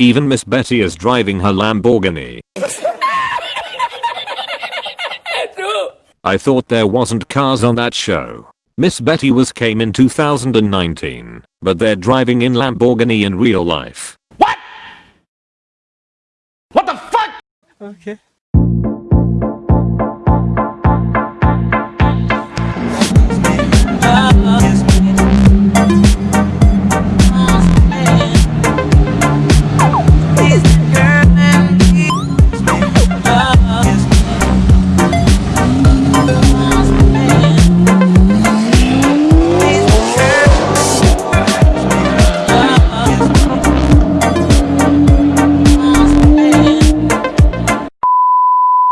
Even Miss Betty is driving her Lamborghini. I thought there wasn't cars on that show. Miss Betty was came in 2019, but they're driving in Lamborghini in real life. What? What the fuck? Okay.